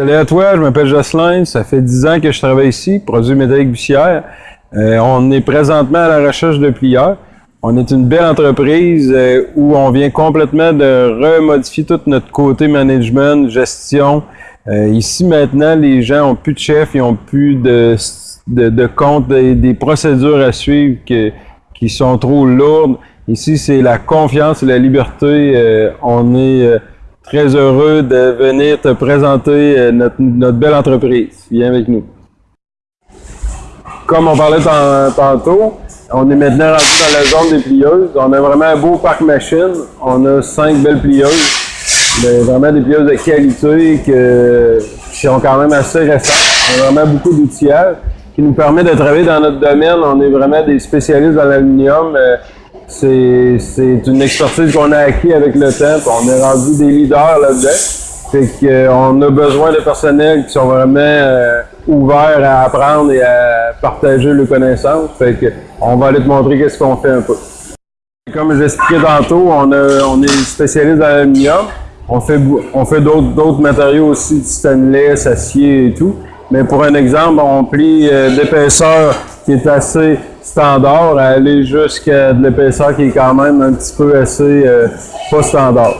Salut à toi, je m'appelle Jocelyn, ça fait 10 ans que je travaille ici, produit métallique bussière. Euh, on est présentement à la recherche de plieurs. On est une belle entreprise euh, où on vient complètement de remodifier tout notre côté management, gestion. Euh, ici maintenant, les gens ont plus de chef, ils ont plus de, de, de compte, des, procédures à suivre qui sont trop lourdes. Ici, c'est la confiance et la liberté. on est très heureux de venir te présenter euh, notre, notre belle entreprise. Viens avec nous. Comme on parlait tantôt, on est maintenant rendu dans la zone des plieuses. On a vraiment un beau parc machine. On a cinq belles plieuses. vraiment des plieuses de qualité qui sont quand même assez récentes. On a vraiment beaucoup d'outillages qui nous permet de travailler dans notre domaine. On est vraiment des spécialistes dans l'aluminium. Euh, c'est une expertise qu'on a acquis avec le temps. On est rendu des leaders là-dedans. Fait qu'on a besoin de personnel qui sont vraiment euh, ouverts à apprendre et à partager leurs connaissances. Fait on va aller te montrer qu'est-ce qu'on fait un peu. Comme j'expliquais tantôt, on, a, on est spécialiste dans l'aluminium. On fait, on fait d'autres matériaux aussi, stainless, acier et tout. Mais pour un exemple, on plie euh, d'épaisseur qui est assez standard à aller jusqu'à de l'épaisseur qui est quand même un petit peu assez euh, pas standard.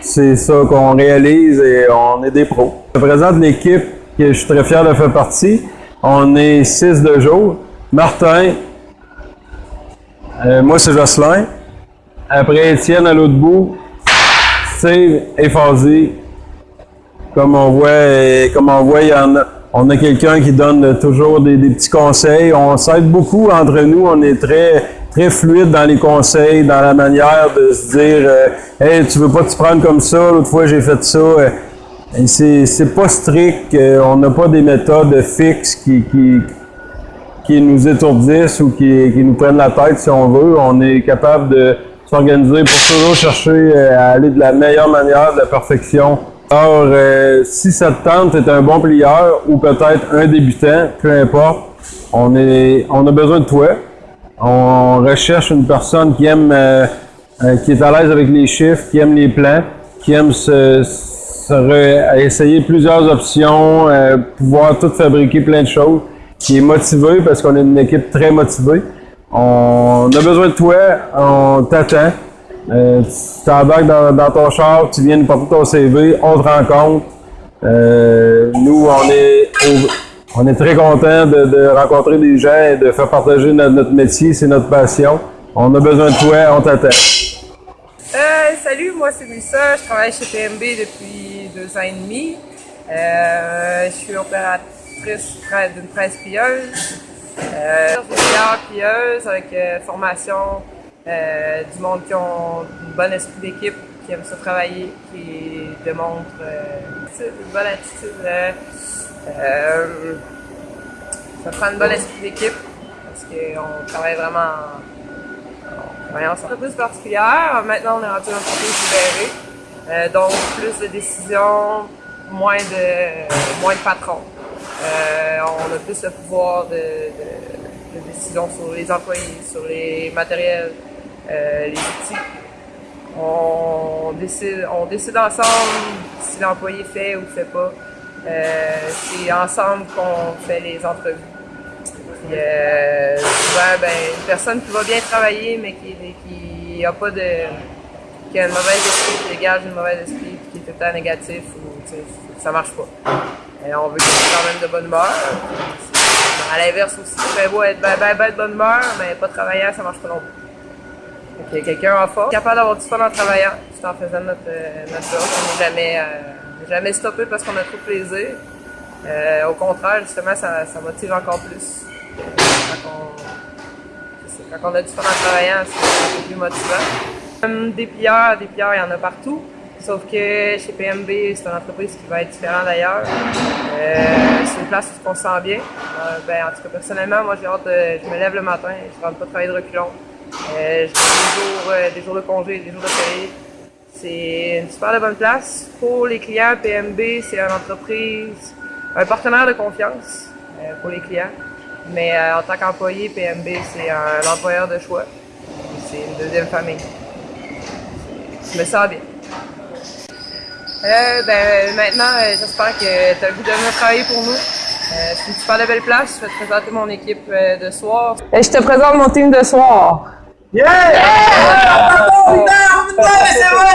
C'est ça qu'on réalise et on est des pros. Je présente l'équipe que je suis très fier de faire partie. On est six de jour. Martin, euh, moi c'est Jocelyn. Après Étienne à l'autre bout, Steve et Fazzy. Comme on voit, comme on voit, il y en a on a quelqu'un qui donne toujours des, petits conseils. On s'aide beaucoup entre nous. On est très très fluide dans les conseils, dans la manière de se dire euh, Hey, tu veux pas te prendre comme ça, l'autre fois j'ai fait ça. C'est pas strict, euh, on n'a pas des méthodes fixes qui, qui, qui nous étourdissent ou qui, qui, nous prennent la tête si on veut. On est capable de s'organiser pour toujours chercher euh, à aller de la meilleure manière, de la perfection alors, euh, si cette tente est un bon plieur ou peut-être un débutant, peu importe, on, est, on a besoin de toi. On recherche une personne qui aime, euh, euh, qui est à l'aise avec les chiffres, qui aime les plans, qui aime se, essayer plusieurs options, pouvoir tout fabriquer plein de choses, qui est motivé parce qu'on est une équipe très motivée. On a besoin de toi, on t'attend. Euh, tu t'embarques dans, ton char, tu viens nous porter ton CV, on te rencontre. Euh, nous, on est, on est très contents de, rencontrer des gens et de faire partager notre, métier, c'est notre passion. On a besoin de toi, on t'attend. Euh, salut, moi c'est Mélissa, je travaille chez PMB depuis deux ans et demi. Je suis opératrice d'une presse pilleuse. Euh, je suis pilleuse avec formation euh, du monde qui ont une bonne esprit d'équipe, qui aime se travailler, qui démontre euh, une bonne attitude. Euh, ça prend une bonne esprit d'équipe parce qu'on travaille vraiment en, en entreprise particulière. Maintenant, on est rendu dans une entreprise libérée. Donc, plus de décisions, moins de, moins de patrons. On a plus le pouvoir de, de, de décision sur les employés, sur les matériels, les outils. On décide, on décide ensemble si l'employé fait ou fait pas. Euh, c'est ensemble qu'on fait les entrevues. Euh, souvent, ben, une personne qui va bien travailler, mais qui, a pas de, qui a une mauvaise esprit, qui dégage une mauvaise esprit, qui est tout le temps négatif, ou, ça marche pas. On veut qu'il ait quand même de bonne humeur. À l'inverse aussi, c'est beau être ben, ben, ben, de bonne humeur, mais pas travailler, ça marche pas non plus. Quelqu'un en force, capable d'avoir du fun en travaillant, tout en faisant notre, euh, notre job. On n'est jamais, euh, jamais stoppé parce qu'on a trop plaisir. Euh, au contraire, justement, ça, ça motive encore plus. Quand on, a du fun en travaillant, c'est plus motivant. Des plieurs, des plieurs, il y en a partout. Sauf que chez PMB, c'est une entreprise qui va être différente d'ailleurs. C'est une place où on se sent bien. Ben, en tout cas, personnellement, moi, j'ai hâte de, je me lève le matin, je ne rentre pas travailler de reculons. Euh, des jours, euh, des jours de congé, des jours de férié. C'est une super bonne place. Pour les clients, PMB, c'est une entreprise, un partenaire de confiance euh, pour les clients. Mais en tant qu'employé, PMB, c'est un employeur de choix. C'est une deuxième famille. Je me sens bien. Euh, ben, maintenant, euh, j'espère que tu as le goût de venir travailler pour nous. Euh, c'est une super belle place. Je vais te présenter mon équipe euh, de soir. Euh, je te présente mon team de soir. Yeah! yeah! yeah!